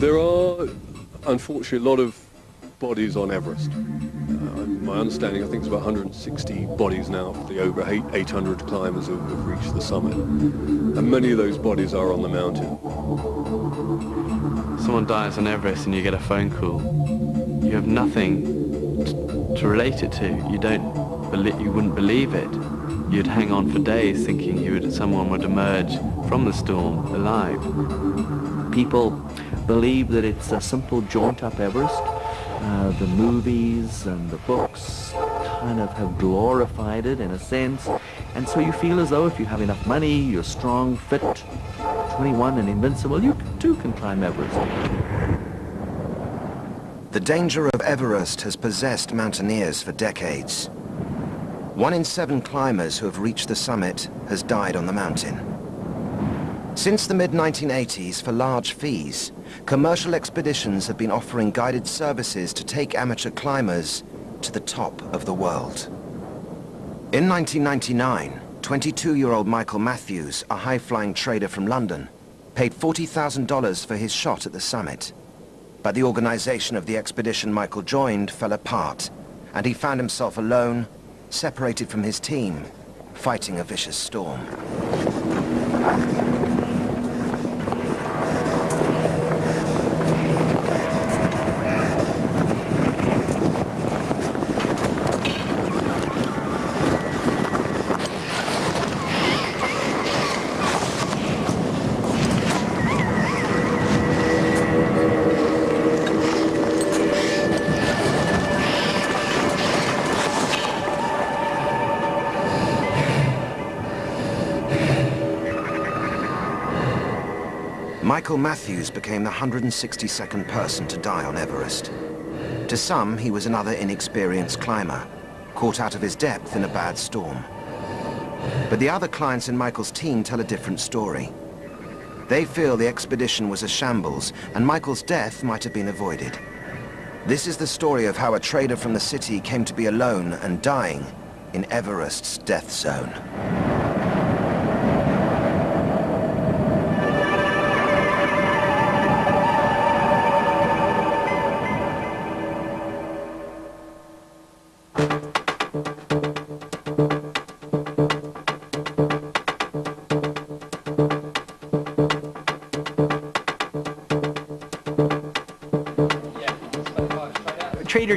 There are, unfortunately, a lot of bodies on Everest. Uh, my understanding, I think it's about 160 bodies now of the over 800 climbers who have reached the summit. And many of those bodies are on the mountain. Someone dies on Everest and you get a phone call. You have nothing to relate it to. You don't, you wouldn't believe it. You'd hang on for days thinking would, someone would emerge from the storm alive. People believe that it's a simple jaunt up Everest uh, the movies and the books kind of have glorified it in a sense. And so you feel as though if you have enough money, you're strong, fit, 21 and invincible, you too can climb Everest. The danger of Everest has possessed mountaineers for decades. One in seven climbers who have reached the summit has died on the mountain. Since the mid-1980s, for large fees, commercial expeditions have been offering guided services to take amateur climbers to the top of the world. In 1999, 22-year-old Michael Matthews, a high-flying trader from London, paid $40,000 for his shot at the summit. But the organization of the expedition Michael joined fell apart, and he found himself alone, separated from his team, fighting a vicious storm. Michael Matthews became the 162nd person to die on Everest. To some, he was another inexperienced climber, caught out of his depth in a bad storm. But the other clients in Michael's team tell a different story. They feel the expedition was a shambles, and Michael's death might have been avoided. This is the story of how a trader from the city came to be alone and dying in Everest's death zone.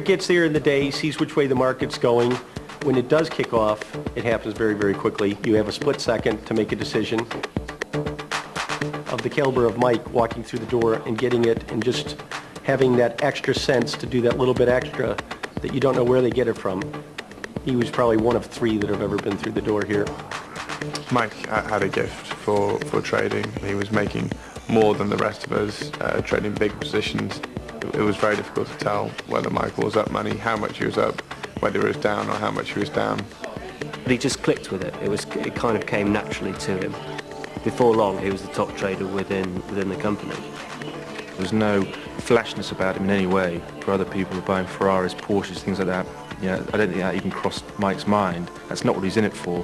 Gets there in the day, sees which way the market's going. When it does kick off, it happens very, very quickly. You have a split second to make a decision. Of the caliber of Mike walking through the door and getting it and just having that extra sense to do that little bit extra that you don't know where they get it from. He was probably one of three that have ever been through the door here. Mike had a gift for, for trading. He was making more than the rest of us, uh, trading big positions it was very difficult to tell whether Michael was up money, how much he was up, whether he was down or how much he was down. But he just clicked with it. It was it kind of came naturally to him. Before long, he was the top trader within within the company. There was no flashness about him in any way. For other people who are buying Ferraris, Porsches, things like that, you know, I don't think that even crossed Mike's mind. That's not what he's in it for.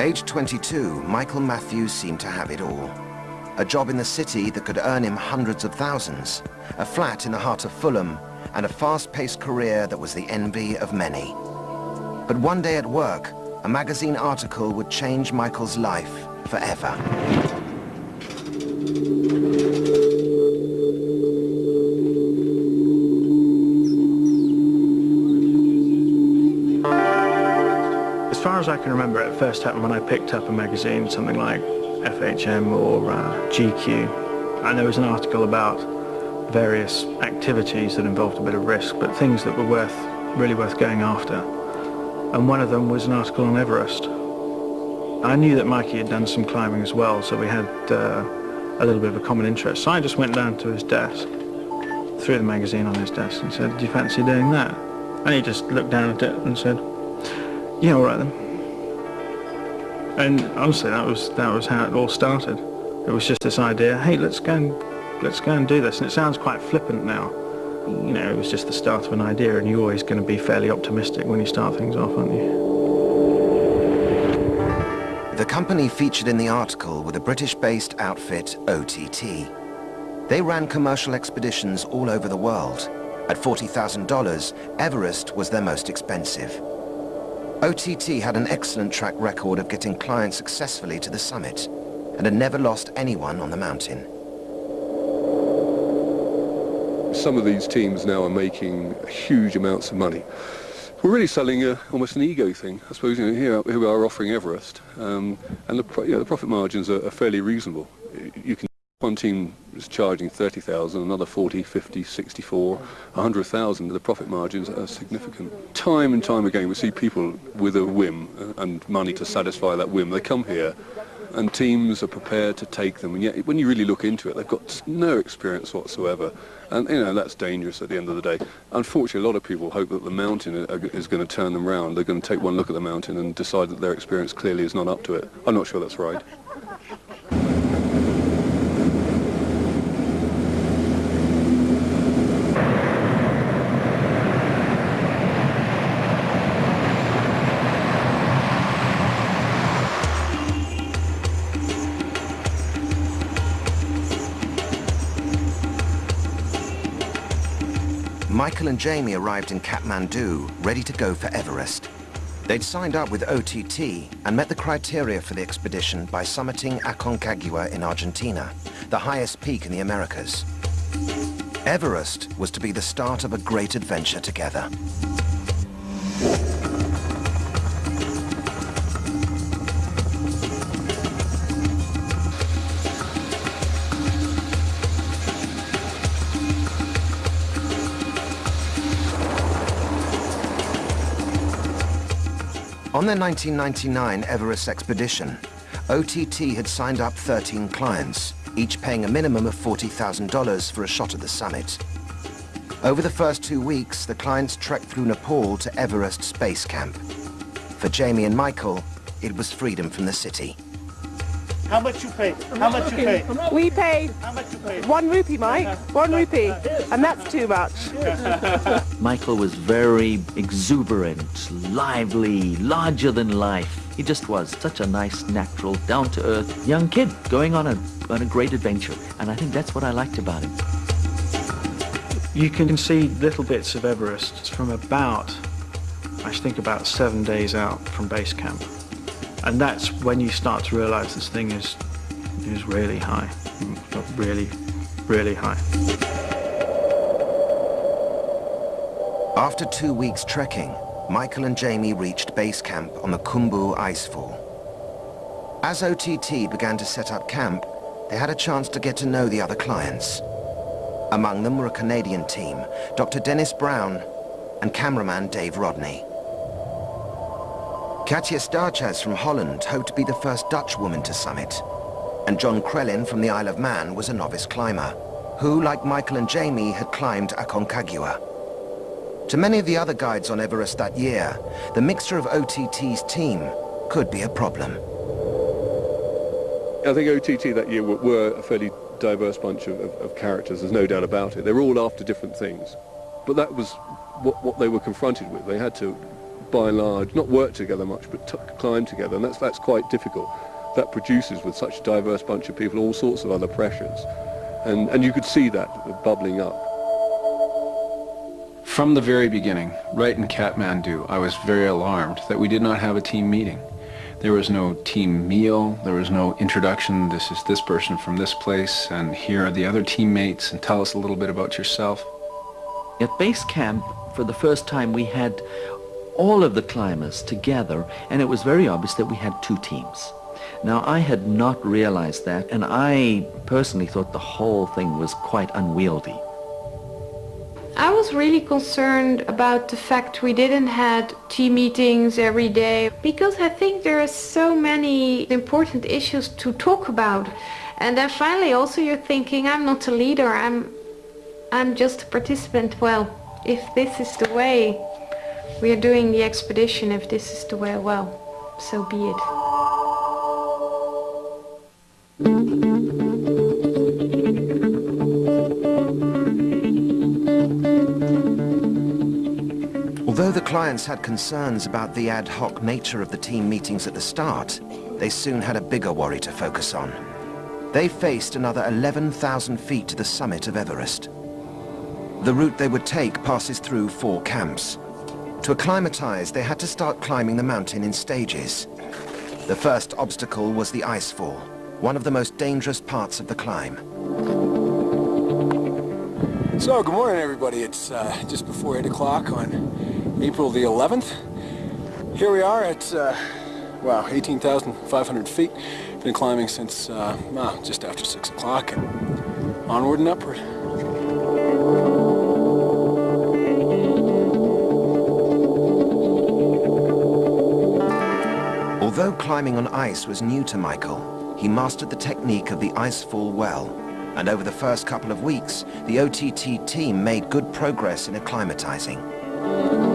Age 22, Michael Matthews seemed to have it all a job in the city that could earn him hundreds of thousands, a flat in the heart of Fulham, and a fast-paced career that was the envy of many. But one day at work, a magazine article would change Michael's life forever. As far as I can remember, it first happened when I picked up a magazine, something like FHM or uh, GQ, and there was an article about various activities that involved a bit of risk, but things that were worth, really worth going after. And one of them was an article on Everest. I knew that Mikey had done some climbing as well, so we had uh, a little bit of a common interest. So I just went down to his desk, threw the magazine on his desk and said, do you fancy doing that? And he just looked down at it and said, yeah, all right then. And honestly, that was that was how it all started. It was just this idea, hey, let's go and let's go and do this. And it sounds quite flippant now. You know, it was just the start of an idea, and you're always going to be fairly optimistic when you start things off, aren't you? The company featured in the article were the British-based outfit OTT. They ran commercial expeditions all over the world. At $40,000, Everest was their most expensive. OTT had an excellent track record of getting clients successfully to the summit and had never lost anyone on the mountain. Some of these teams now are making huge amounts of money. We're really selling a, almost an ego thing. I suppose you know, here, here we are offering Everest, um, and the, you know, the profit margins are, are, fairly reasonable. You can one team is charging 30,000, another 40, 50, 64, 100,000. The profit margins are significant. Time and time again, we see people with a whim and money to satisfy that whim. They come here and teams are prepared to take them. And yet, when you really look into it, they've got no experience whatsoever. And, you know, that's dangerous at the end of the day. Unfortunately, a lot of people hope that the mountain is going to turn them round. They're going to take one look at the mountain and decide that their experience clearly is not up to it. I'm not sure that's right. Michael and Jamie arrived in Kathmandu, ready to go for Everest. They'd signed up with OTT and met the criteria for the expedition by summiting Aconcagua in Argentina, the highest peak in the Americas. Everest was to be the start of a great adventure together. On their 1999 Everest expedition, OTT had signed up 13 clients, each paying a minimum of $40,000 for a shot at the summit. Over the first two weeks, the clients trekked through Nepal to Everest Base Camp. For Jamie and Michael, it was freedom from the city. How much you pay? How much you pay? We paid one rupee, Mike. One rupee. And that's too much. Michael was very exuberant, lively, larger than life. He just was such a nice, natural, down-to-earth young kid going on a, on a great adventure. And I think that's what I liked about him. You can see little bits of Everest from about, I think about seven days out from base camp. And that's when you start to realize this thing is, is really high, really, really high. After two weeks trekking, Michael and Jamie reached base camp on the Khumbu Icefall. As OTT began to set up camp, they had a chance to get to know the other clients. Among them were a Canadian team, Dr. Dennis Brown and cameraman Dave Rodney. Katja Staartjes from Holland hoped to be the first Dutch woman to summit. And John Crellin from the Isle of Man was a novice climber, who, like Michael and Jamie, had climbed Aconcagua. To many of the other guides on Everest that year, the mixture of OTT's team could be a problem. I think OTT that year were, were a fairly diverse bunch of, of, of, characters, there's no doubt about it. They were all after different things. But that was what, what they were confronted with. They had to by and large, not work together much, but climb together, and that's, that's quite difficult. That produces, with such a diverse bunch of people, all sorts of other pressures. And, and you could see that bubbling up. From the very beginning, right in Kathmandu, I was very alarmed that we did not have a team meeting. There was no team meal, there was no introduction, this is this person from this place, and here are the other teammates, and tell us a little bit about yourself. At base camp, for the first time, we had all of the climbers together, and it was very obvious that we had two teams. Now, I had not realized that, and I personally thought the whole thing was quite unwieldy. I was really concerned about the fact we didn't had team meetings every day because I think there are so many important issues to talk about. And then finally also you're thinking, I'm not a leader, I'm, I'm just a participant. Well, if this is the way we are doing the expedition if this is the way, well, so be it. Although the clients had concerns about the ad hoc nature of the team meetings at the start, they soon had a bigger worry to focus on. They faced another 11,000 feet to the summit of Everest. The route they would take passes through four camps. To acclimatize, they had to start climbing the mountain in stages. The first obstacle was the icefall, one of the most dangerous parts of the climb. So, good morning everybody. It's uh, just before 8 o'clock on April the 11th. Here we are at, uh, wow, 18,500 feet. Been climbing since uh, well, just after 6 o'clock onward and upward. Although climbing on ice was new to Michael, he mastered the technique of the icefall well, and over the first couple of weeks, the OTT team made good progress in acclimatizing.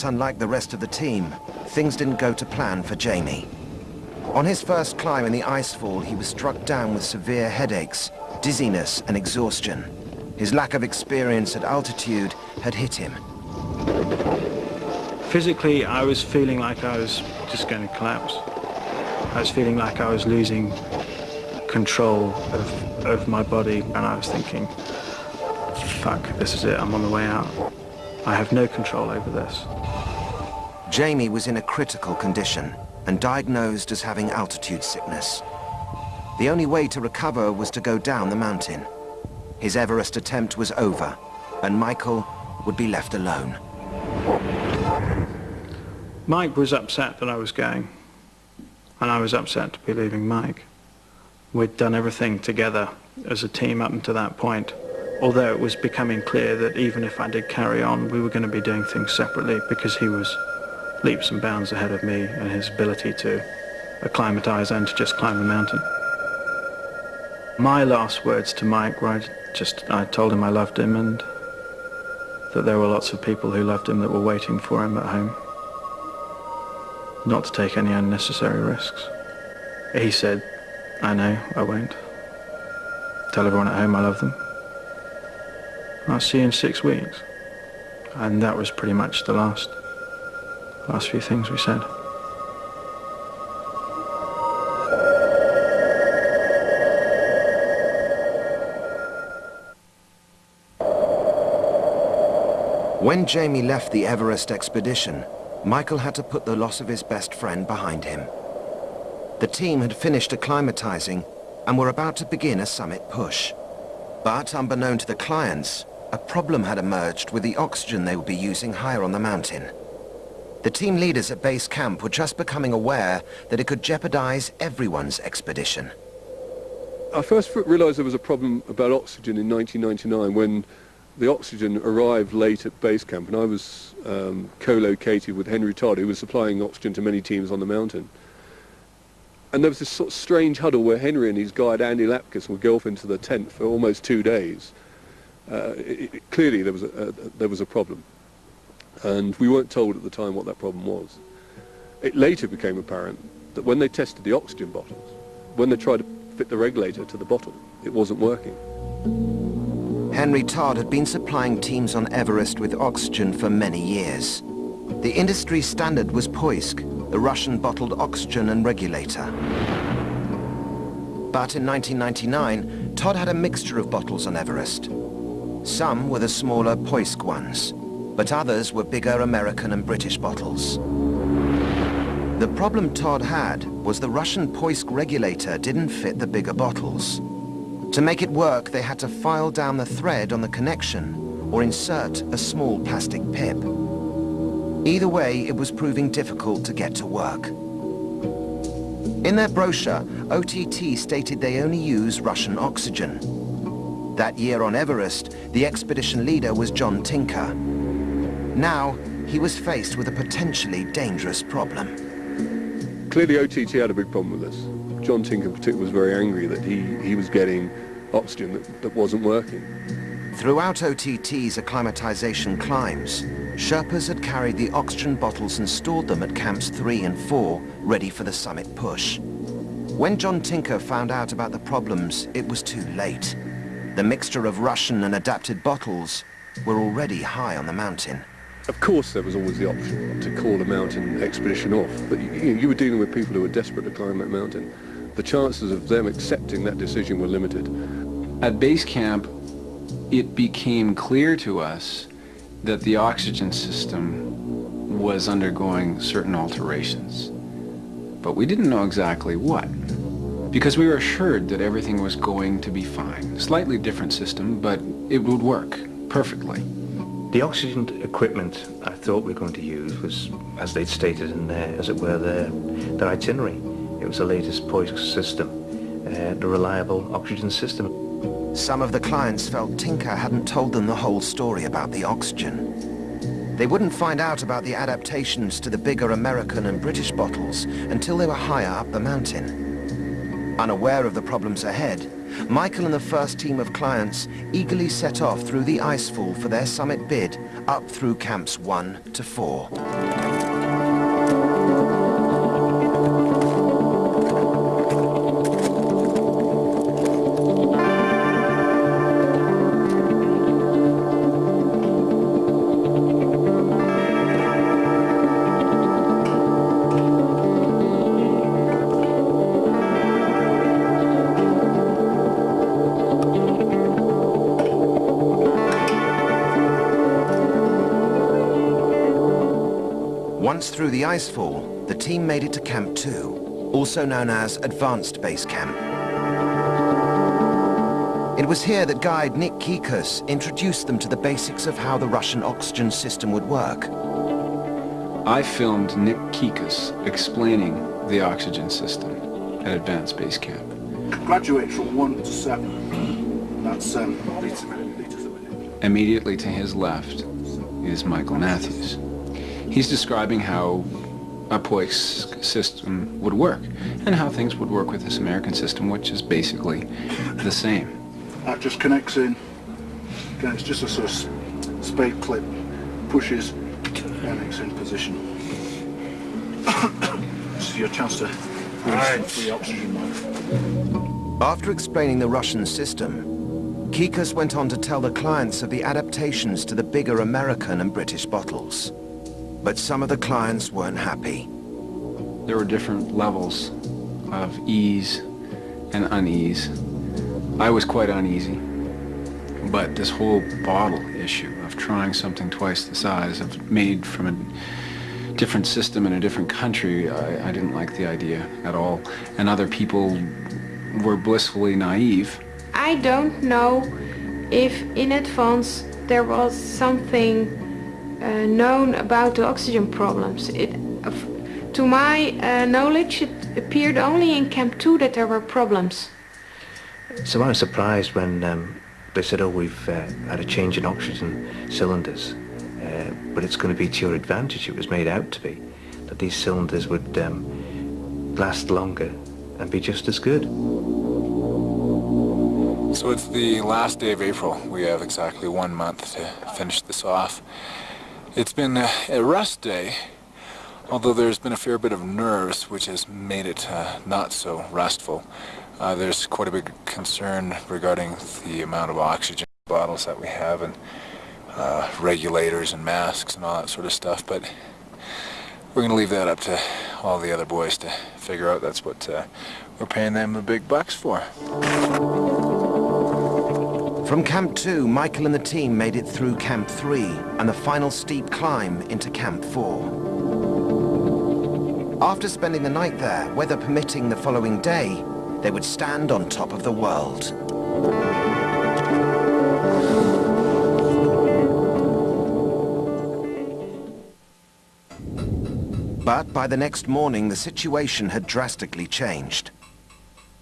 But unlike the rest of the team, things didn't go to plan for Jamie. On his first climb in the icefall, he was struck down with severe headaches, dizziness and exhaustion. His lack of experience at altitude had hit him. Physically, I was feeling like I was just going to collapse. I was feeling like I was losing control of, of my body, and I was thinking, fuck, this is it, I'm on the way out. I have no control over this. Jamie was in a critical condition and diagnosed as having altitude sickness. The only way to recover was to go down the mountain. His Everest attempt was over, and Michael would be left alone. Mike was upset that I was going, and I was upset to be leaving Mike. We'd done everything together as a team up until that point, although it was becoming clear that even if I did carry on, we were going to be doing things separately because he was leaps and bounds ahead of me and his ability to acclimatize and to just climb the mountain. My last words to Mike were I just, I told him I loved him and that there were lots of people who loved him that were waiting for him at home. Not to take any unnecessary risks. He said, I know, I won't. Tell everyone at home I love them. I'll see you in six weeks. And that was pretty much the last, last few things we said. When Jamie left the Everest expedition, Michael had to put the loss of his best friend behind him. The team had finished acclimatizing and were about to begin a summit push. But unbeknown to the clients, a problem had emerged with the oxygen they would be using higher on the mountain. The team leaders at base camp were just becoming aware that it could jeopardize everyone's expedition. I first realised there was a problem about oxygen in 1999 when the oxygen arrived late at base camp and I was um, co-located with Henry Todd who was supplying oxygen to many teams on the mountain. And there was this sort of strange huddle where Henry and his guide Andy Lapkass would go off into the tent for almost two days. Uh, it, it, clearly there was, a, a, there was a problem. And we weren't told at the time what that problem was. It later became apparent that when they tested the oxygen bottles, when they tried to fit the regulator to the bottle, it wasn't working. Henry Todd had been supplying teams on Everest with oxygen for many years. The industry standard was Poisk, the Russian bottled oxygen and regulator. But in 1999, Todd had a mixture of bottles on Everest. Some were the smaller Poisk ones, but others were bigger American and British bottles. The problem Todd had was the Russian Poisk regulator didn't fit the bigger bottles. To make it work, they had to file down the thread on the connection or insert a small plastic pip. Either way, it was proving difficult to get to work. In their brochure, OTT stated they only use Russian oxygen. That year on Everest, the expedition leader was John Tinker. Now, he was faced with a potentially dangerous problem. Clearly OTT had a big problem with this. John Tinker in particular was very angry that he, he was getting oxygen that, that wasn't working. Throughout OTT's acclimatization climbs, Sherpas had carried the oxygen bottles and stored them at camps 3 and 4, ready for the summit push. When John Tinker found out about the problems, it was too late. The mixture of Russian and adapted bottles were already high on the mountain. Of course there was always the option to call a mountain expedition off, but you, you were dealing with people who were desperate to climb that mountain. The chances of them accepting that decision were limited. At base camp, it became clear to us that the oxygen system was undergoing certain alterations. But we didn't know exactly what, because we were assured that everything was going to be fine. Slightly different system, but it would work perfectly. The oxygen equipment I thought we were going to use was, as they'd stated in their, as it were, their, their itinerary. It was the latest Poisk system, uh, the reliable oxygen system. Some of the clients felt Tinker hadn't told them the whole story about the oxygen. They wouldn't find out about the adaptations to the bigger American and British bottles until they were higher up the mountain. Unaware of the problems ahead, Michael and the first team of clients eagerly set off through the icefall for their summit bid up through camps 1 to 4. Once through the icefall, the team made it to Camp 2, also known as Advanced Base Camp. It was here that guide Nick Kekus introduced them to the basics of how the Russian oxygen system would work. I filmed Nick Kekus explaining the oxygen system at Advanced Base Camp. Graduate from 1 to 7. That's um, liters a minute. Immediately to his left is Michael Matthews. He's describing how a Poisk system would work and how things would work with this American system, which is basically the same. That just connects in. Again, it's just a sort of spade clip, pushes, and it's in position. this is your chance to release some free oxygen. After explaining the Russian system, Kekus went on to tell the clients of the adaptations to the bigger American and British bottles. But some of the clients weren't happy. There were different levels of ease and unease. I was quite uneasy. But this whole bottle issue of trying something twice the size of made from a different system in a different country, I, I didn't like the idea at all. And other people were blissfully naive. I don't know if in advance there was something uh, known about the oxygen problems. It, uh, to my uh, knowledge, it appeared only in Camp 2 that there were problems. So I was surprised when um, they said, oh, we've uh, had a change in oxygen cylinders, uh, but it's going to be to your advantage. It was made out to be, that these cylinders would um, last longer and be just as good. So it's the last day of April. We have exactly one month to finish this off. It's been a rest day, although there's been a fair bit of nerves, which has made it uh, not so restful. Uh, there's quite a big concern regarding the amount of oxygen bottles that we have and uh, regulators and masks and all that sort of stuff, but we're going to leave that up to all the other boys to figure out. That's what uh, we're paying them the big bucks for. From Camp 2, Michael and the team made it through Camp 3 and the final steep climb into Camp 4. After spending the night there, weather permitting the following day, they would stand on top of the world. But by the next morning, the situation had drastically changed.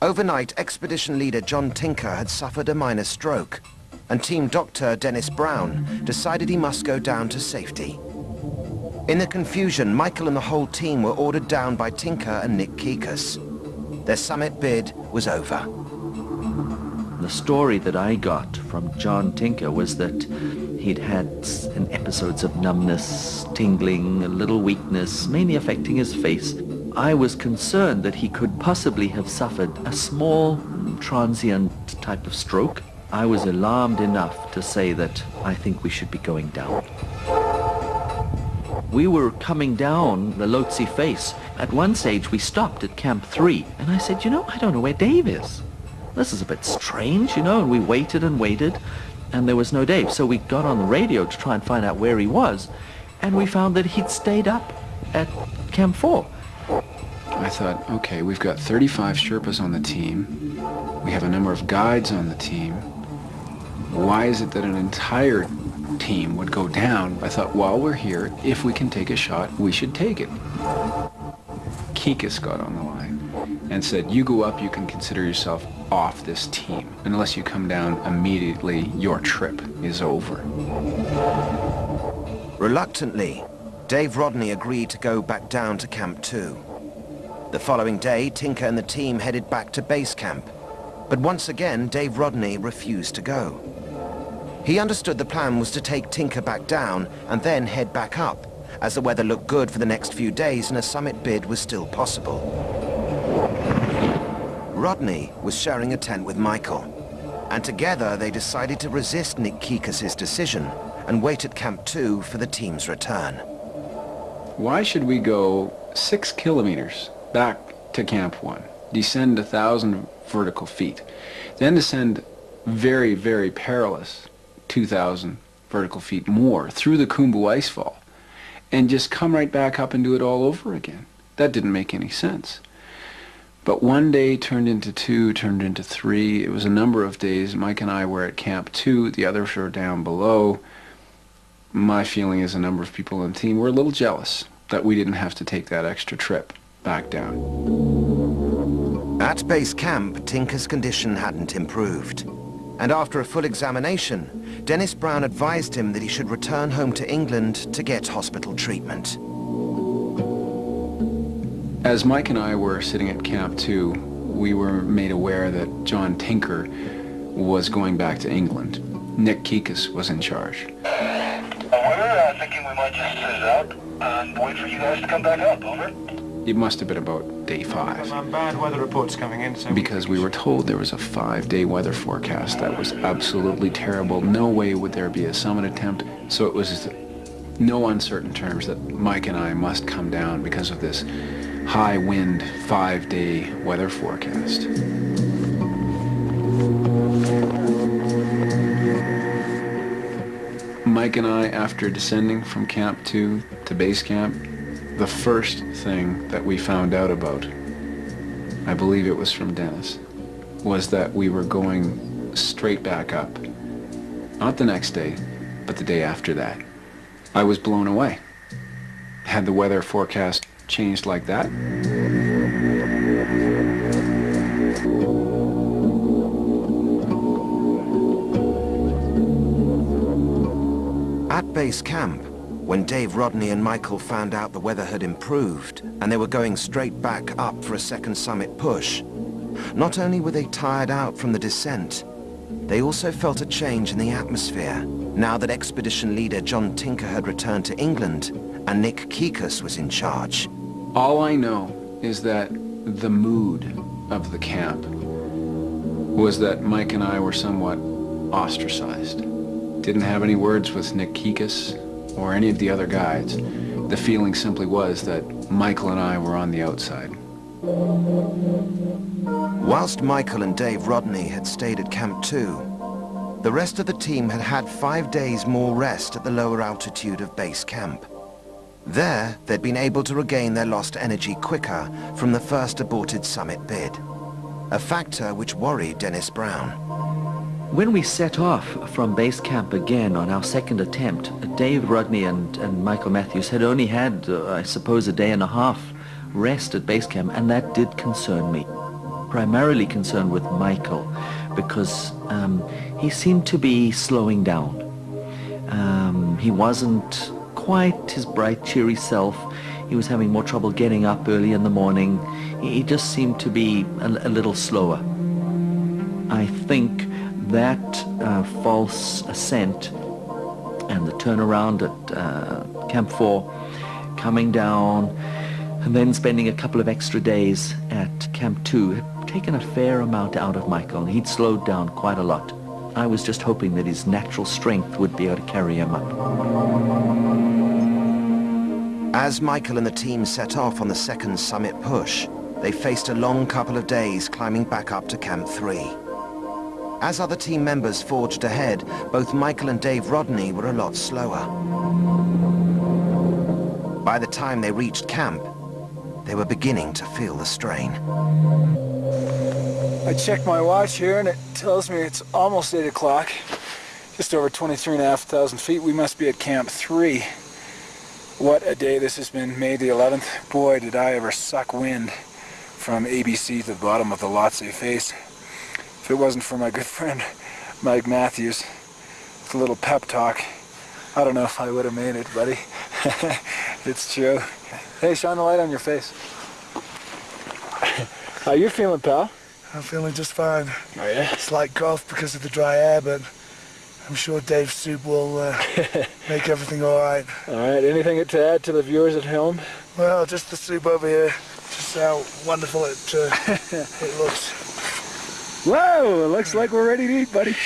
Overnight, expedition leader John Tinker had suffered a minor stroke, and team doctor Dennis Brown decided he must go down to safety. In the confusion, Michael and the whole team were ordered down by Tinker and Nick Kekus. Their summit bid was over. The story that I got from John Tinker was that he'd had an episodes of numbness, tingling, a little weakness, mainly affecting his face. I was concerned that he could possibly have suffered a small transient type of stroke. I was alarmed enough to say that I think we should be going down. We were coming down the Lhotse face. At one stage we stopped at Camp 3 and I said, you know, I don't know where Dave is. This is a bit strange, you know, and we waited and waited and there was no Dave. So we got on the radio to try and find out where he was and we found that he'd stayed up at Camp 4. I thought, okay, we've got 35 Sherpas on the team. We have a number of guides on the team. Why is it that an entire team would go down? I thought, while we're here, if we can take a shot, we should take it. Kekus got on the line and said, you go up, you can consider yourself off this team. Unless you come down immediately, your trip is over. Reluctantly, Dave Rodney agreed to go back down to Camp 2. The following day, Tinker and the team headed back to base camp. But once again, Dave Rodney refused to go. He understood the plan was to take Tinker back down and then head back up, as the weather looked good for the next few days and a summit bid was still possible. Rodney was sharing a tent with Michael, and together they decided to resist Nick Kekus' decision and wait at Camp 2 for the team's return. Why should we go six kilometers back to Camp 1, descend a thousand vertical feet, then descend very, very perilous 2,000 vertical feet more through the Khumbu icefall and just come right back up and do it all over again. That didn't make any sense. But one day turned into two, turned into three. It was a number of days. Mike and I were at Camp 2. The others were down below. My feeling is a number of people on the team were a little jealous that we didn't have to take that extra trip back down. At base camp, Tinker's condition hadn't improved. And after a full examination, Dennis Brown advised him that he should return home to England to get hospital treatment. As Mike and I were sitting at Camp 2, we were made aware that John Tinker was going back to England. Nick Kekus was in charge. Uh, we're uh, thinking we might just sit it out and wait for you guys to come back up, over. It must have been about day five. Bad weather reports coming in, so... Because we were told there was a five-day weather forecast that was absolutely terrible. No way would there be a summit attempt, so it was no uncertain terms that Mike and I must come down because of this high wind five-day weather forecast. Mike and I, after descending from Camp 2 to base camp, the first thing that we found out about, I believe it was from Dennis, was that we were going straight back up. Not the next day, but the day after that. I was blown away. Had the weather forecast changed like that? At base camp, when Dave Rodney and Michael found out the weather had improved and they were going straight back up for a second summit push, not only were they tired out from the descent, they also felt a change in the atmosphere now that expedition leader John Tinker had returned to England and Nick Kekus was in charge. All I know is that the mood of the camp was that Mike and I were somewhat ostracized. Didn't have any words with Nick Kekus or any of the other guides. The feeling simply was that Michael and I were on the outside. Whilst Michael and Dave Rodney had stayed at Camp 2, the rest of the team had had five days more rest at the lower altitude of base camp. There, they'd been able to regain their lost energy quicker from the first aborted summit bid, a factor which worried Dennis Brown. When we set off from base camp again on our second attempt, Dave Rodney and, and Michael Matthews had only had, uh, I suppose, a day and a half rest at base camp, and that did concern me. Primarily concerned with Michael, because um, he seemed to be slowing down. Um, he wasn't quite his bright, cheery self. He was having more trouble getting up early in the morning. He just seemed to be a, a little slower. I think that uh, false ascent and the turnaround at uh, Camp 4, coming down, and then spending a couple of extra days at Camp 2 had taken a fair amount out of Michael, and he'd slowed down quite a lot. I was just hoping that his natural strength would be able to carry him up. As Michael and the team set off on the second summit push, they faced a long couple of days climbing back up to Camp 3. As other team members forged ahead, both Michael and Dave Rodney were a lot slower. By the time they reached camp, they were beginning to feel the strain. I checked my watch here and it tells me it's almost 8 o'clock. Just over 23,500 feet. We must be at Camp 3. What a day this has been, May the 11th. Boy, did I ever suck wind from ABC to the bottom of the Lhotse face. If it wasn't for my good friend Mike Matthews, with a little pep talk, I don't know if I would have made it, buddy. it's true. Hey, shine the light on your face. How you feeling, pal? I'm feeling just fine. Oh, yeah? Slight cough because of the dry air, but I'm sure Dave's soup will uh, make everything all right. All right, anything to add to the viewers at home? Well, just the soup over here. Just how wonderful it, uh, it looks. Whoa, it looks like we're ready to eat, buddy.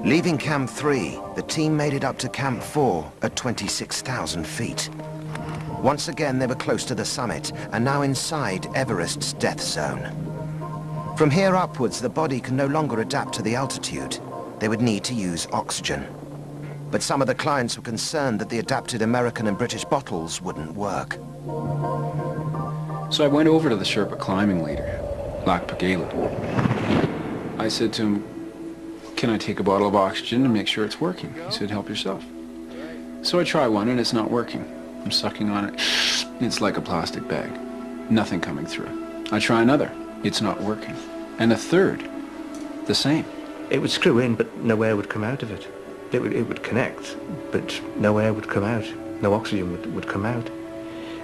Leaving Camp 3, the team made it up to Camp 4 at 26,000 feet. Once again, they were close to the summit and now inside Everest's death zone. From here upwards, the body can no longer adapt to the altitude. They would need to use oxygen. But some of the clients were concerned that the adapted American and British bottles wouldn't work. So I went over to the Sherpa climbing leader, Lakpa Gelu. I said to him, can I take a bottle of oxygen and make sure it's working? He said, help yourself. So I try one and it's not working. I'm sucking on it. It's like a plastic bag. Nothing coming through. I try another. It's not working. And a third. The same. It would screw in, but no air would come out of it. It would, it would connect, but no air would come out. No oxygen would, would come out.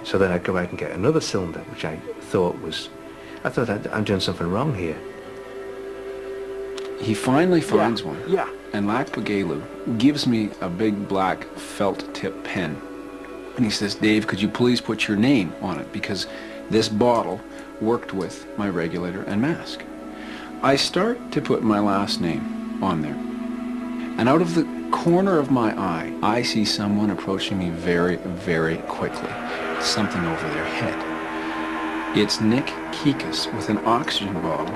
So then I'd go out and get another cylinder, which I thought was... I thought I'd, I'm doing something wrong here. He finally finds Yeah, one. yeah. And Lakpa Gelu gives me a big black felt tip pen. And he says, Dave, could you please put your name on it? Because this bottle worked with my regulator and mask. I start to put my last name on there. And out of the corner of my eye, I see someone approaching me very, very quickly. Something over their head. It's Nick Kekus with an oxygen bottle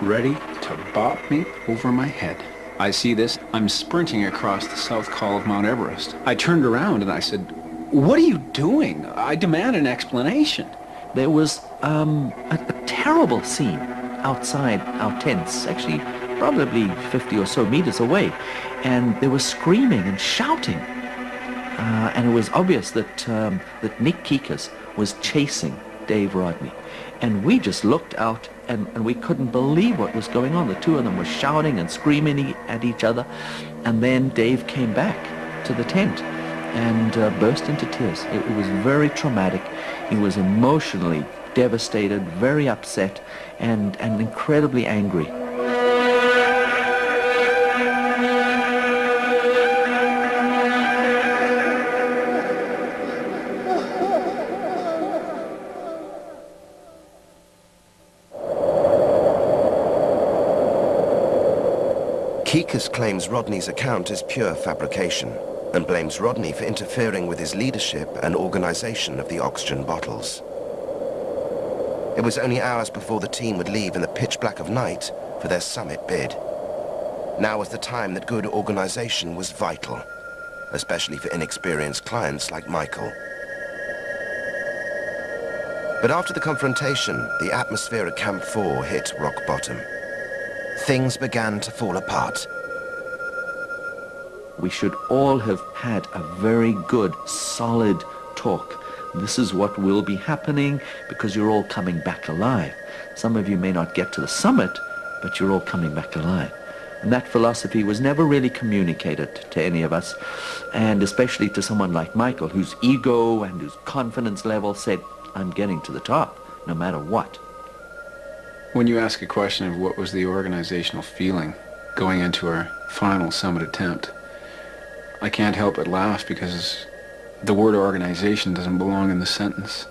ready to bop me over my head. I see this. I'm sprinting across the south col of Mount Everest. I turned around and I said, what are you doing? I demand an explanation. There was um, a, a terrible scene outside our tents, actually probably 50 or so meters away, and they were screaming and shouting. Uh, and it was obvious that, um, that Nick Kekus was chasing Dave Rodney. And we just looked out and, and we couldn't believe what was going on. The two of them were shouting and screaming at each other. And then Dave came back to the tent and uh, burst into tears. It, it was very traumatic. He was emotionally devastated, very upset, and, and incredibly angry. Kekus claims Rodney's account is pure fabrication and blames Rodney for interfering with his leadership and organization of the oxygen bottles. It was only hours before the team would leave in the pitch black of night for their summit bid. Now was the time that good organization was vital, especially for inexperienced clients like Michael. But after the confrontation, the atmosphere at Camp 4 hit rock bottom. Things began to fall apart. We should all have had a very good, solid talk. This is what will be happening because you're all coming back alive. Some of you may not get to the summit, but you're all coming back alive. And that philosophy was never really communicated to any of us, and especially to someone like Michael, whose ego and whose confidence level said, I'm getting to the top. no matter what. When you ask a question of what was the organizational feeling going into our final summit attempt, I can't help but laugh because the word organization doesn't belong in the sentence.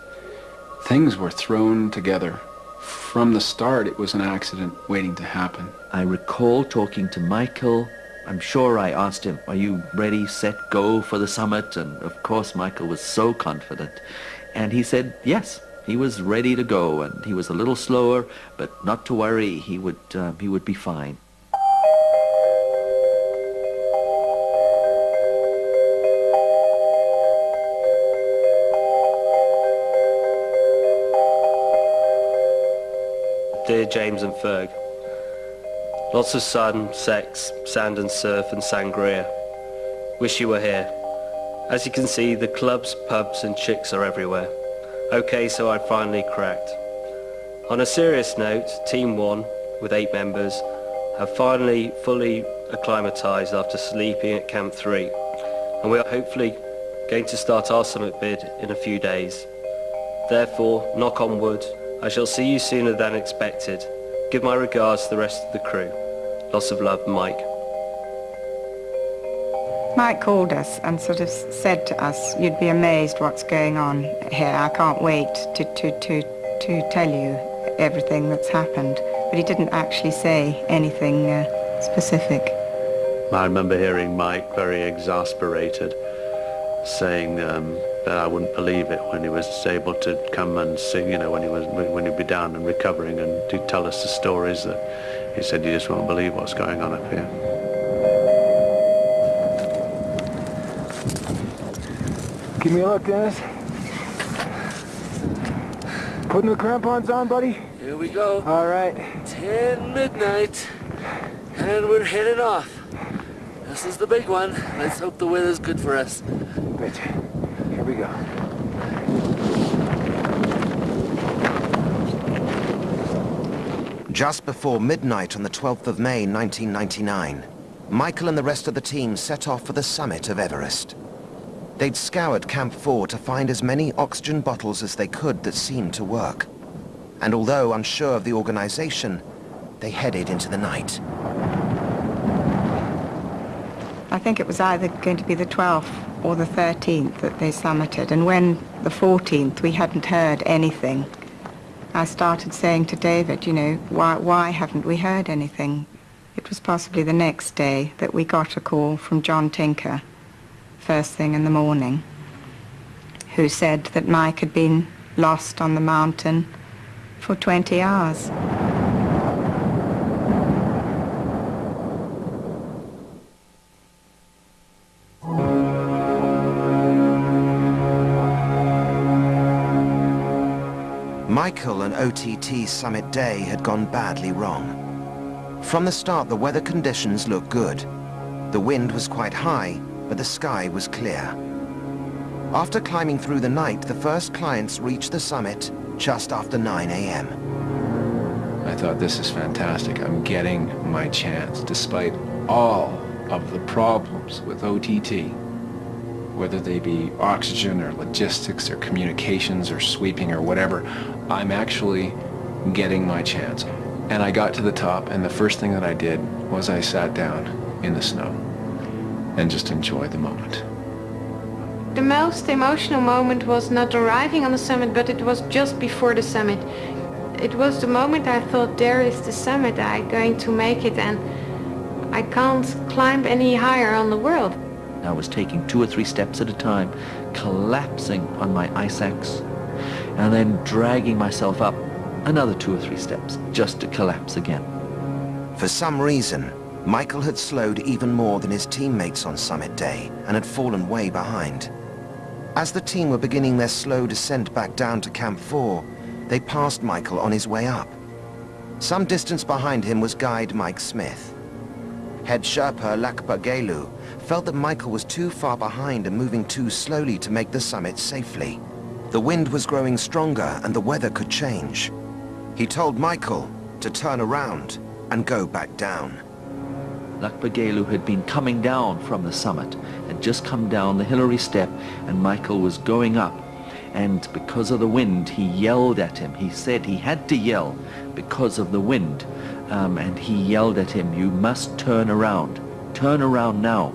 Things were thrown together. From the start, it was an accident waiting to happen. I recall talking to Michael. I'm sure I asked him, are you ready, set, go for the summit? And of course, Michael was so confident. And he said, yes, he was ready to go. And he was a little slower, but not to worry, he would, uh, he would be fine. Dear James and Ferg, lots of sun, sex, sand and surf and sangria. Wish you were here. As you can see, the clubs, pubs and chicks are everywhere. Okay, so I finally cracked. On a serious note, Team 1, with 8 members, have finally fully acclimatized after sleeping at Camp 3. And we are hopefully going to start our summit bid in a few days. Therefore, knock on wood, I shall see you sooner than expected. Give my regards to the rest of the crew. Lots of love, Mike. Mike called us and sort of said to us, you'd be amazed what's going on here. I can't wait to, to, to, to tell you everything that's happened. But he didn't actually say anything uh, specific. I remember hearing Mike very exasperated saying um, that I wouldn't believe it when he was able to come and sing, you know, when he was when he'd be down and recovering and to tell us the stories that he said you just won't believe what's going on up here. Give me a look, Dennis. Putting the crampons on, buddy? Here we go. All right. 10 midnight, and we're heading off. This is the big one. Let's hope the weather's good for us. Betcha. We. Just before midnight on the 12th of May 1999, Michael and the rest of the team set off for the summit of Everest. They'd scoured Camp 4 to find as many oxygen bottles as they could that seemed to work. And although unsure of the organization, they headed into the night. I think it was either going to be the 12th or the 13th that they summited. And when the 14th, we hadn't heard anything. I started saying to David, you know, why, why haven't we heard anything? It was possibly the next day that we got a call from John Tinker, first thing in the morning, who said that Mike had been lost on the mountain for 20 hours. Michael and OTT Summit Day had gone badly wrong. From the start, the weather conditions looked good. The wind was quite high, but the sky was clear. After climbing through the night, the first clients reached the summit just after 9 a.m. I thought, this is fantastic. I'm getting my chance, despite all of the problems with OTT, whether they be oxygen or logistics or communications or sweeping or whatever, I'm actually getting my chance. And I got to the top, and the first thing that I did was I sat down in the snow and just enjoyed the moment. The most emotional moment was not arriving on the summit, but it was just before the summit. It was the moment I thought, there is the summit, I'm going to make it, and I can't climb any higher on the world. I was taking two or three steps at a time, collapsing on my ice axe, and then dragging myself up another two or three steps, just to collapse again. For some reason, Michael had slowed even more than his teammates on summit day and had fallen way behind. As the team were beginning their slow descent back down to Camp 4, they passed Michael on his way up. Some distance behind him was guide Mike Smith. Head Sherpa Lakpa Gelu felt that Michael was too far behind and moving too slowly to make the summit safely. The wind was growing stronger and the weather could change. He told Michael to turn around and go back down. Lakpa Gelu had been coming down from the summit, had just come down the Hillary step, and Michael was going up. And because of the wind, he yelled at him. He said he had to yell because of the wind. Um, and he yelled at him, you must turn around. Turn around now.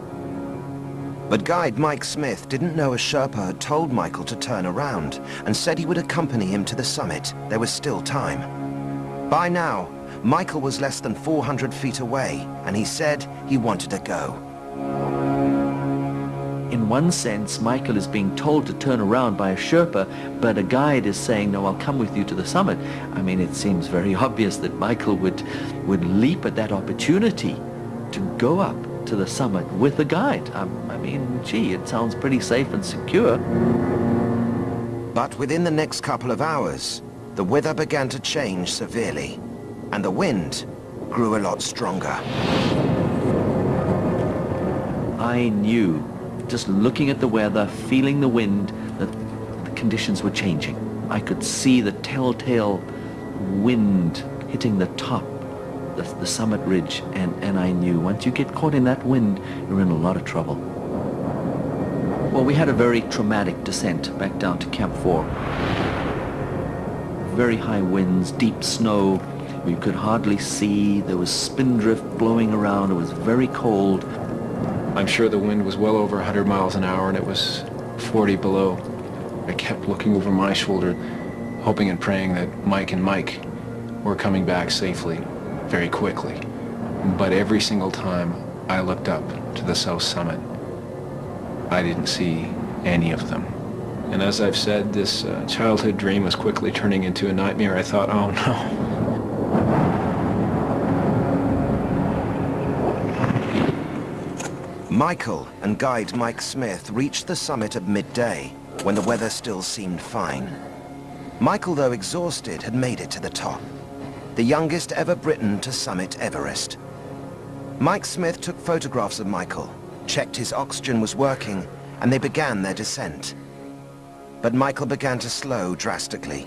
But guide Mike Smith didn't know a Sherpa had told Michael to turn around and said he would accompany him to the summit. There was still time. By now, Michael was less than 400 feet away, and he said he wanted to go. In one sense, Michael is being told to turn around by a Sherpa, but a guide is saying, no, I'll come with you to the summit. I mean, it seems very obvious that Michael would, would leap at that opportunity to go up to the summit with a guide. Um, I mean, gee, it sounds pretty safe and secure. But within the next couple of hours, the weather began to change severely, and the wind grew a lot stronger. I knew, just looking at the weather, feeling the wind, that the conditions were changing. I could see the telltale wind hitting the top the, the summit ridge, and, and I knew once you get caught in that wind, you're in a lot of trouble. Well, we had a very traumatic descent back down to Camp 4. Very high winds, deep snow, we could hardly see, there was spindrift blowing around, it was very cold. I'm sure the wind was well over 100 miles an hour and it was 40 below. I kept looking over my shoulder, hoping and praying that Mike and Mike were coming back safely very quickly. But every single time I looked up to the South Summit, I didn't see any of them. And as I've said, this uh, childhood dream was quickly turning into a nightmare. I thought, oh no. Michael and guide Mike Smith reached the summit at midday, when the weather still seemed fine. Michael, though exhausted, had made it to the top the youngest ever Briton to summit Everest. Mike Smith took photographs of Michael, checked his oxygen was working, and they began their descent. But Michael began to slow drastically.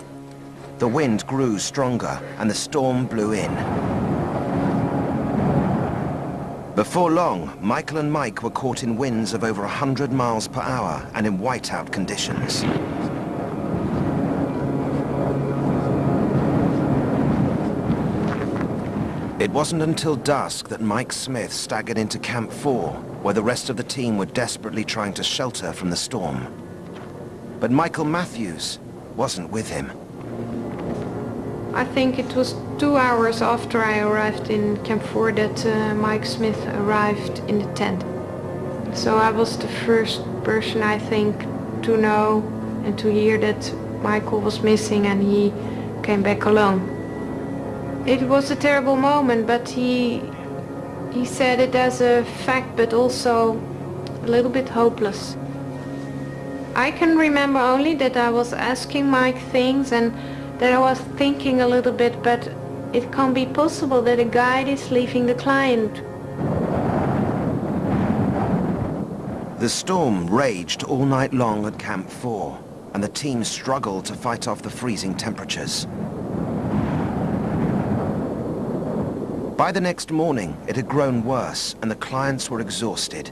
The wind grew stronger and the storm blew in. Before long, Michael and Mike were caught in winds of over 100 miles per hour and in whiteout conditions. It wasn't until dusk that Mike Smith staggered into Camp 4, where the rest of the team were desperately trying to shelter from the storm. But Michael Matthews wasn't with him. I think it was two hours after I arrived in Camp 4 that uh, Mike Smith arrived in the tent. So I was the first person, I think, to know and to hear that Michael was missing and he came back alone. It was a terrible moment, but he he said it as a fact, but also a little bit hopeless. I can remember only that I was asking Mike things and that I was thinking a little bit, but it can't be possible that a guide is leaving the client. The storm raged all night long at Camp 4, and the team struggled to fight off the freezing temperatures. By the next morning, it had grown worse and the clients were exhausted.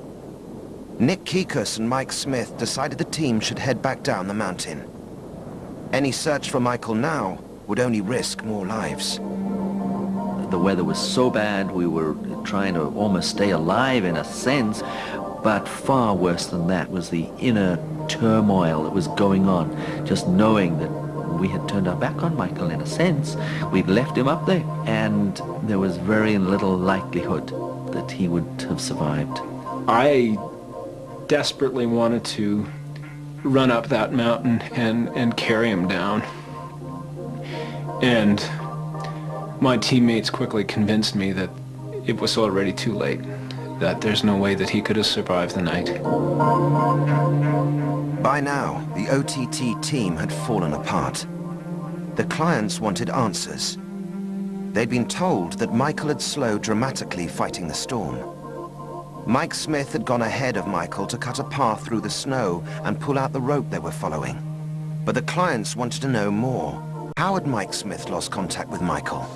Nick Kekus and Mike Smith decided the team should head back down the mountain. Any search for Michael now would only risk more lives. The weather was so bad, we were trying to almost stay alive in a sense, but far worse than that was the inner turmoil that was going on, just knowing that we had turned our back on Michael in a sense. We'd left him up there, and there was very little likelihood that he would have survived. I desperately wanted to run up that mountain and, and carry him down. And my teammates quickly convinced me that it was already too late, that there's no way that he could have survived the night. By now, the OTT team had fallen apart. The clients wanted answers. They'd been told that Michael had slowed dramatically fighting the storm. Mike Smith had gone ahead of Michael to cut a path through the snow and pull out the rope they were following. But the clients wanted to know more. How had Mike Smith lost contact with Michael?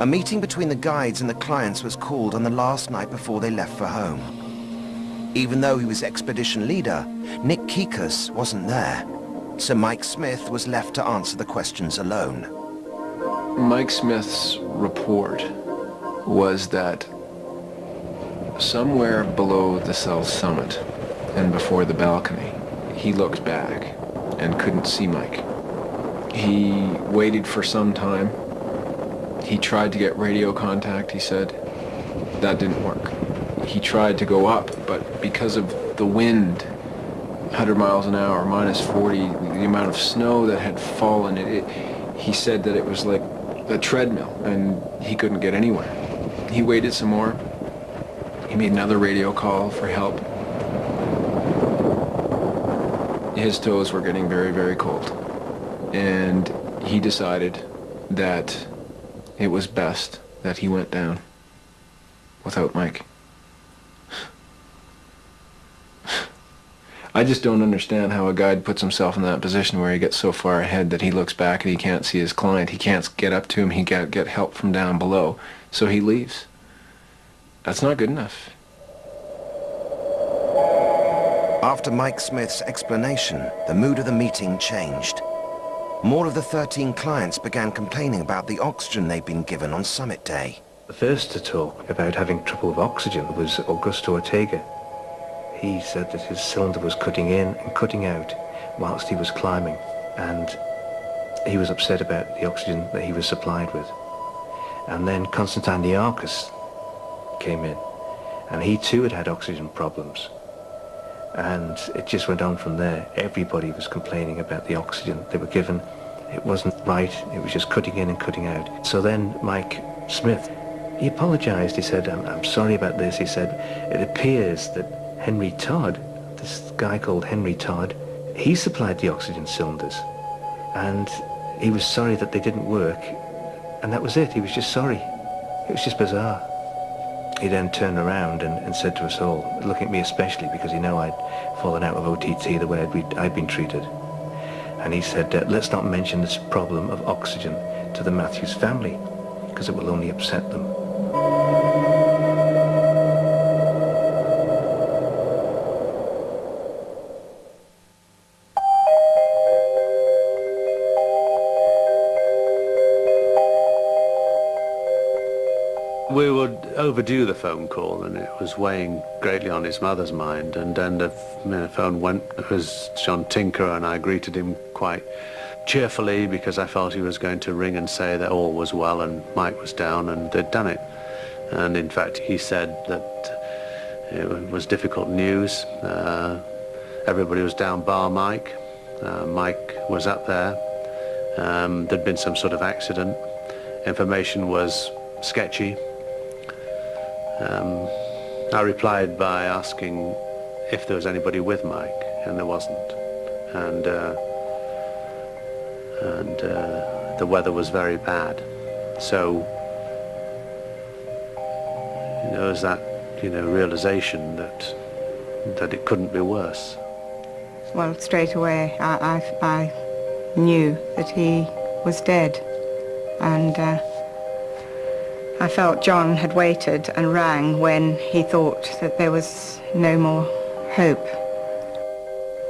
A meeting between the guides and the clients was called on the last night before they left for home. Even though he was expedition leader, Nick Kekus wasn't there. so Mike Smith was left to answer the questions alone. Mike Smith's report was that somewhere below the cell's summit and before the balcony, he looked back and couldn't see Mike. He waited for some time. He tried to get radio contact, he said. That didn't work. He tried to go up, but because of the wind, 100 miles an hour, minus 40, the amount of snow that had fallen, it, it, he said that it was like a treadmill, and he couldn't get anywhere. He waited some more. He made another radio call for help. His toes were getting very, very cold. And he decided that it was best that he went down without Mike. I just don't understand how a guide puts himself in that position where he gets so far ahead that he looks back and he can't see his client. He can't get up to him. He can't get help from down below. So he leaves. That's not good enough. After Mike Smith's explanation, the mood of the meeting changed. More of the 13 clients began complaining about the oxygen they'd been given on summit day. The first to talk about having trouble with oxygen was Augusto Ortega. He said that his cylinder was cutting in and cutting out whilst he was climbing, and he was upset about the oxygen that he was supplied with. And then Constantine Niarchos came in, and he too had had oxygen problems. And it just went on from there. Everybody was complaining about the oxygen they were given. It wasn't right, it was just cutting in and cutting out. So then Mike Smith, he apologized. He said, I'm, I'm sorry about this. He said, it appears that Henry Todd, this guy called Henry Todd, he supplied the oxygen cylinders. And he was sorry that they didn't work. And that was it. He was just sorry. It was just bizarre. He then turned around and, and said to us all, looking at me especially because he knew I'd fallen out of OTT the way I'd, I'd been treated. And he said, uh, let's not mention this problem of oxygen to the Matthews family because it will only upset them. Overdo the phone call and it was weighing greatly on his mother's mind and then the, phone went, was John Tinker and I greeted him quite cheerfully because I felt he was going to ring and say that all was well and Mike was down and they'd done it. And in fact he said that it was difficult news. Uh, everybody was down bar Mike. Uh, Mike was up there. Um, there'd been some sort of accident. Information was sketchy. Um, I replied by asking if there was anybody with Mike, and there wasn't. And uh, and uh, the weather was very bad. So you know, was that you know realization that that it couldn't be worse. Well, straight away, I, I, I knew that he was dead, and. Uh, I felt John had waited and rang when he thought that there was no more hope.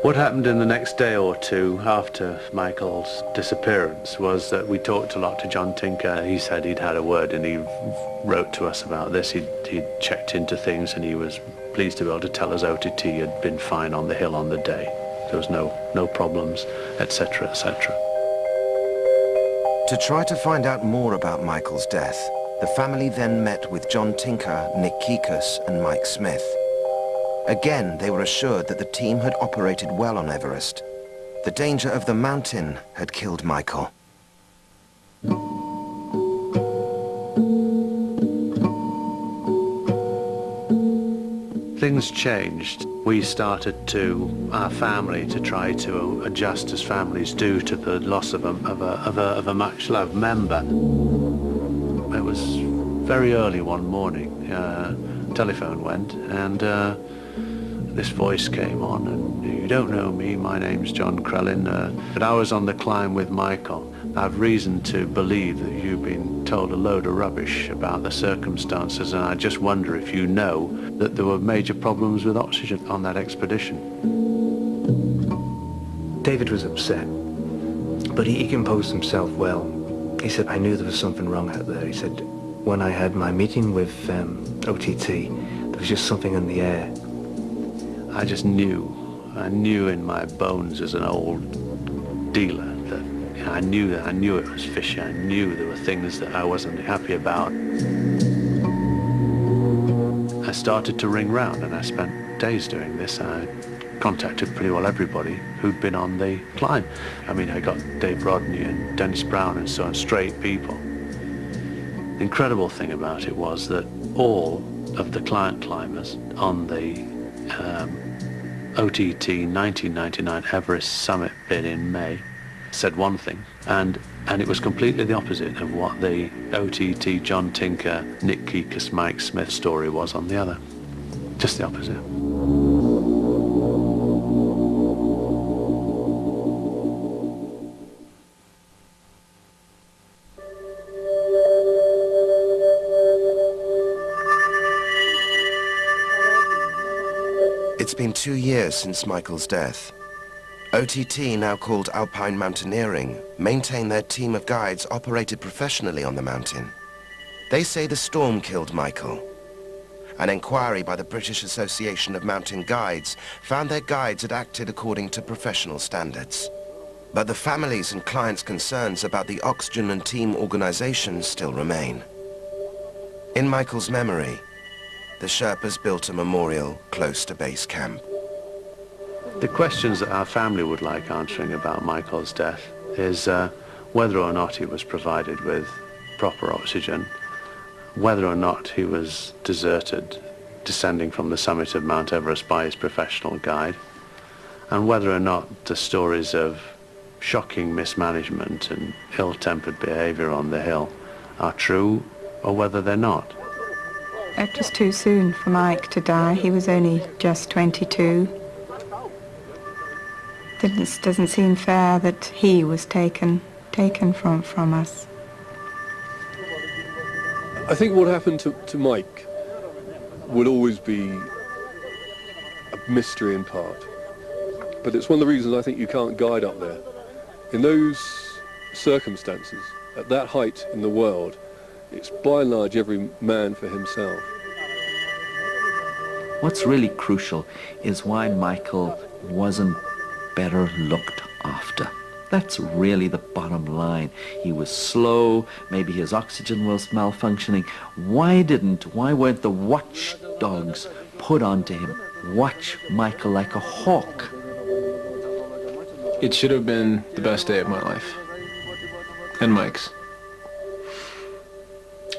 What happened in the next day or two after Michael's disappearance was that we talked a lot to John Tinker. He said he'd had a word and he wrote to us about this. He'd, he'd checked into things and he was pleased to be able to tell us OTT had been fine on the hill on the day. There was no, no problems, etc., etc. To try to find out more about Michael's death, the family then met with John Tinker, Nick Kekus and Mike Smith. Again, they were assured that the team had operated well on Everest. The danger of the mountain had killed Michael. Things changed. We started to, our family, to try to adjust as families do to the loss of a, of a, of a, of a much-loved member. It was very early one morning. Uh, telephone went and uh, this voice came on and you don't know me, my name's John Crellin, Uh, but I was on the climb with Michael. I've reason to believe that you've been told a load of rubbish about the circumstances and I just wonder if you know that there were major problems with oxygen on that expedition. David was upset, but he, he composed himself well. He said, I knew there was something wrong out there. He said, when I had my meeting with um, OTT, there was just something in the air. I just knew, I knew in my bones as an old dealer that you know, I knew that I knew it was fishy. I knew there were things that I wasn't happy about. I started to ring round and I spent days doing this. I contacted pretty well everybody who'd been on the climb. I mean, I got Dave Rodney and Dennis Brown and so on, straight people. The incredible thing about it was that all of the client climbers on the um, OTT 1999 Everest summit bid in May said one thing, and and it was completely the opposite of what the OTT John Tinker, Nick Kekus, Mike Smith story was on the other. Just the opposite. It's been two years since Michael's death. OTT, now called Alpine Mountaineering, maintain their team of guides operated professionally on the mountain. They say the storm killed Michael. An inquiry by the British Association of Mountain Guides found their guides had acted according to professional standards. But the families and clients' concerns about the oxygen and team organization still remain. In Michael's memory, the Sherpas built a memorial close to base camp. The questions that our family would like answering about Michael's death is uh, whether or not he was provided with proper oxygen, whether or not he was deserted descending from the summit of Mount Everest by his professional guide, and whether or not the stories of shocking mismanagement and ill-tempered behavior on the hill are true or whether they're not. It was too soon for Mike to die. He was only just 22. It doesn't seem fair that he was taken taken from, from us. I think what happened to, to Mike will always be a mystery in part. But it's one of the reasons I think you can't guide up there. In those circumstances, at that height in the world, it's by and large every man for himself. What's really crucial is why Michael wasn't better looked after. That's really the bottom line. He was slow, maybe his oxygen was malfunctioning. Why didn't, why weren't the watchdogs put onto him? Watch Michael like a hawk. It should have been the best day of my life. And Mike's.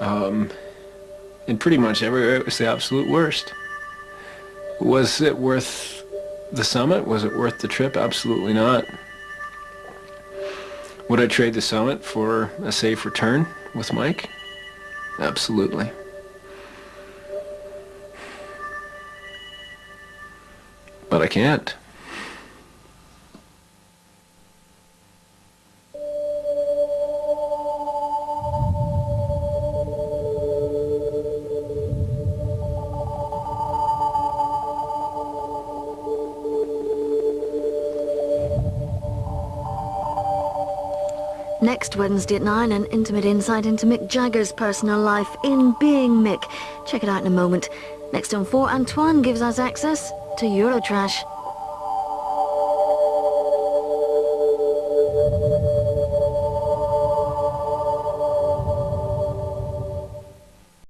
Um, and pretty much everywhere it was the absolute worst. Was it worth the summit? Was it worth the trip? Absolutely not. Would I trade the summit for a safe return with Mike? Absolutely. But I can't. Wednesday at 9, an intimate insight into Mick Jagger's personal life in Being Mick. Check it out in a moment. Next on 4, Antoine gives us access to Eurotrash.